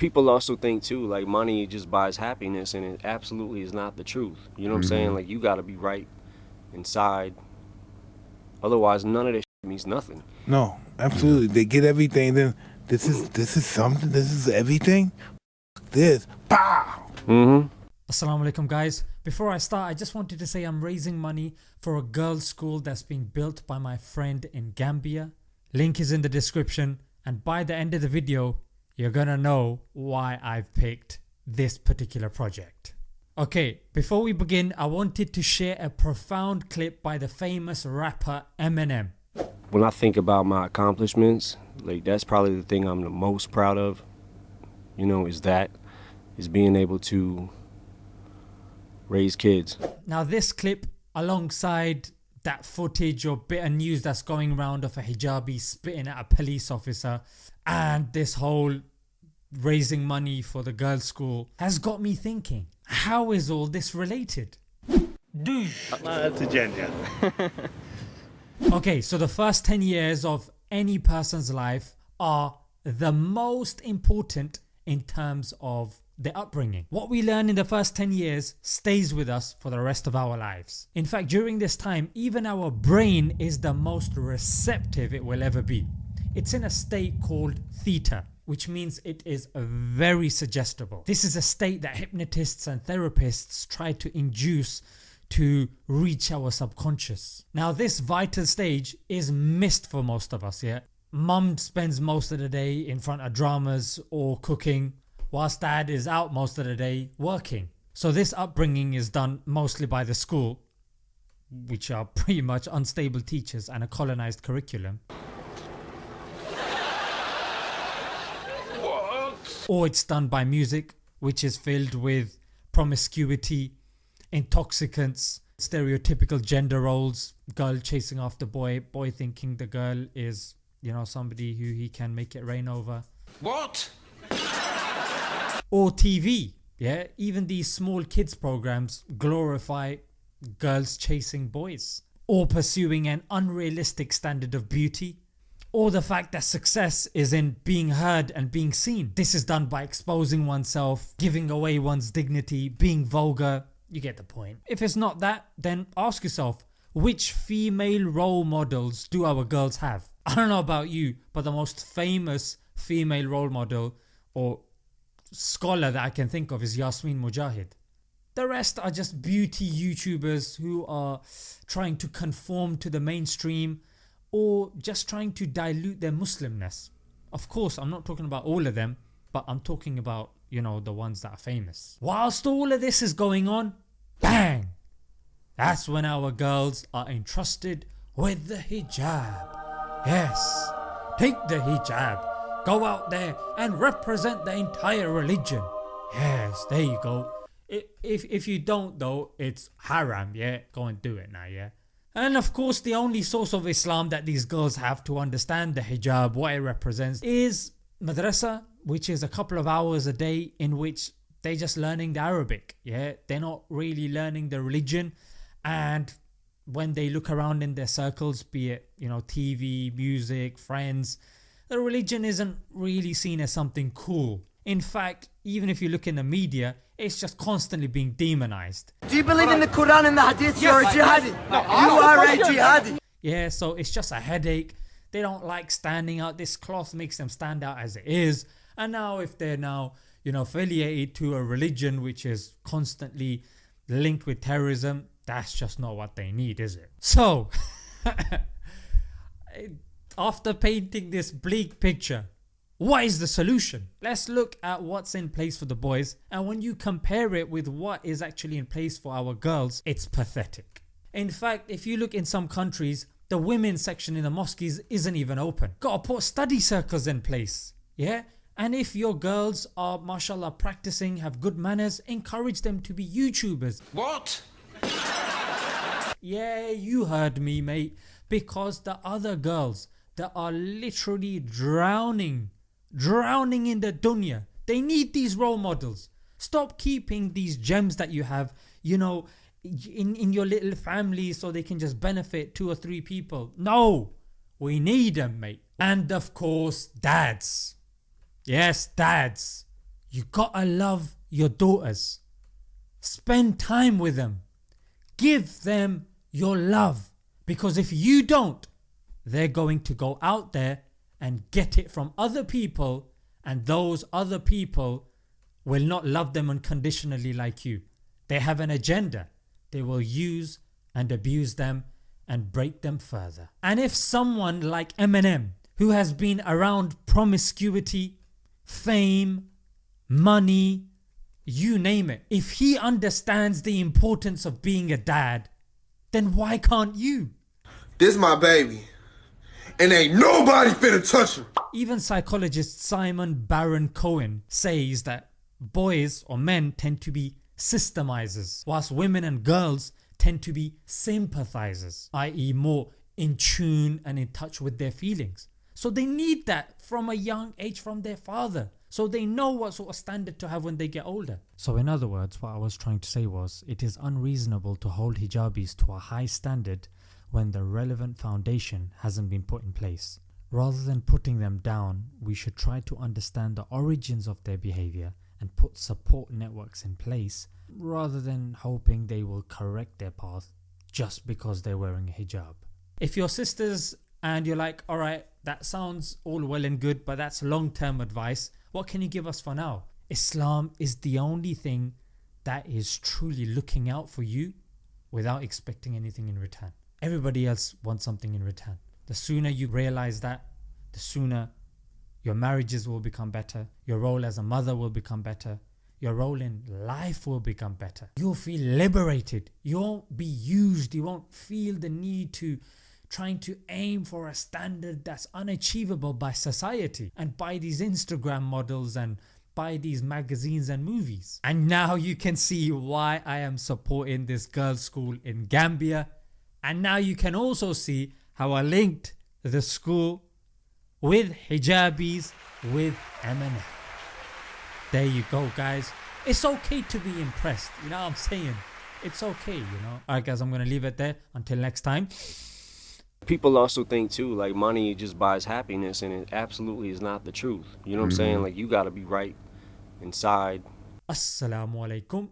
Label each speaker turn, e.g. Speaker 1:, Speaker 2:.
Speaker 1: people also think too like money just buys happiness and it absolutely is not the truth you know what i'm saying like you got to be right inside otherwise none of this shit means nothing
Speaker 2: No, absolutely. They get everything. Then this is this is something. This is everything. This, pow.
Speaker 1: mm-hmm
Speaker 3: Assalamu alaikum guys. Before I start I just wanted to say I'm raising money for a girls school that's being built by my friend in Gambia. Link is in the description and by the end of the video you're gonna know why I've picked this particular project. Okay, before we begin I wanted to share a profound clip by the famous rapper Eminem.
Speaker 1: when i think about my accomplishments like that's probably the thing i'm the most proud of you know is that is being able to raise kids
Speaker 3: Now this clip alongside that footage or bit of news that's going around of a hijabi spitting at a police officer and this whole raising money for the girls school has got me thinking how is all this related? Okay so the first 10 years of any person's life are the most important in terms of their upbringing. What we learn in the first 10 years stays with us for the rest of our lives. In fact during this time even our brain is the most receptive it will ever be. It's in a state called theta which means it is very suggestible. This is a state that hypnotists and therapists try to induce to reach our subconscious. Now this vital stage is missed for most of us yeah. Mum spends most of the day in front of dramas or cooking whilst dad is out most of the day working. So this upbringing is done mostly by the school which are pretty much unstable teachers and a colonized curriculum. Or it's done by music which is filled with promiscuity, intoxicants, stereotypical gender roles, girl chasing after boy, boy thinking the girl is you know somebody who he can make it rain over.
Speaker 4: What?
Speaker 3: Or TV, yeah even these small kids programs glorify girls chasing boys or pursuing an unrealistic standard of beauty or the fact that success is in being heard and being seen. This is done by exposing oneself, giving away one's dignity, being vulgar, you get the point. If it's not that then ask yourself which female role models do our girls have? I don't know about you but the most famous female role model or scholar that I can think of is Yasmin Mogahed. The rest are just beauty youtubers who are trying to conform to the mainstream or just trying to dilute their Muslimness. Of course I'm not talking about all of them but I'm talking about you know the ones that are famous. Whilst all of this is going on BANG! That's when our girls are entrusted with the hijab. Yes, take the hijab, go out there and represent the entire religion. Yes, there you go. If, if you don't though it's haram yeah, go and do it now yeah. And of course the only source of Islam that these girls have to understand the hijab, what it represents is madrasa which is a couple of hours a day in which they're just learning the Arabic yeah they're not really learning the religion and when they look around in their circles be it you know TV, music, friends the religion isn't really seen as something cool. In fact even if you look in the media it's just constantly being demonized.
Speaker 5: Do you believe in the Quran and the Hadith? You're a jihadi. you are a jihadi.
Speaker 3: Yeah so it's just a headache. They don't like standing out. This cloth makes them stand out as it is and now if they're now you know affiliated to a religion which is constantly linked with terrorism that's just not what they need is it? So after painting this bleak picture what is the solution? Let's look at what's in place for the boys and when you compare it with what is actually in place for our girls it's pathetic. In fact if you look in some countries the women's section in the mosques isn't even open. Gotta put study circles in place. Yeah and if your girls are mashallah practicing have good manners encourage them to be YouTubers.
Speaker 4: What?
Speaker 3: Yeah you heard me mate because the other girls that are literally drowning drowning in the dunya they need these role models. Stop keeping these gems that you have you know in, in your little family so they can just benefit 2 or 3 people. No! We need them mate. And of course dads. Yes dads. You gotta love your daughters. Spend time with them. Give them your love because if you don't they're going to go out there and get it from other people and those other people will not love them unconditionally like you. They have an agenda. They will use and abuse them and break them further. And if someone like Eminem who has been around promiscuity, fame, money, you name it, if he understands the importance of being a dad then why can't you?
Speaker 4: This my baby and ain't nobody finna touch him.
Speaker 3: Even psychologist Simon Baron Cohen says that boys or men tend to be systemizers whilst women and girls tend to be sympathizers i.e. more in tune and in touch with their feelings. So they need that from a young age from their father so they know what sort of standard to have when they get older. So in other words what I was trying to say was it is unreasonable to hold hijabis to a high standard when the relevant foundation hasn't been put in place. Rather than putting them down we should try to understand the origins of their behaviour and put support networks in place rather than hoping they will correct their path just because they're wearing a hijab. If your sisters and you're like alright that sounds all well and good but that's long term advice what can you give us for now? Islam is the only thing that is truly looking out for you without expecting anything in return. Everybody else wants something in return. The sooner you realize that, the sooner your marriages will become better, your role as a mother will become better, your role in life will become better. You'll feel liberated, you won't be used, you won't feel the need to trying to aim for a standard that's unachievable by society and by these Instagram models and by these magazines and movies. And now you can see why I am supporting this girls school in Gambia and now you can also see how I linked the school with hijabis with Eminem. There you go guys. It's okay to be impressed, you know what I'm saying? It's okay you know. Alright guys I'm gonna leave it there until next time.
Speaker 1: People also think too like money just buys happiness and it absolutely is not the truth. You know what I'm saying? Mm-hmm. Like you gotta be right inside.
Speaker 3: Assalamu alaikum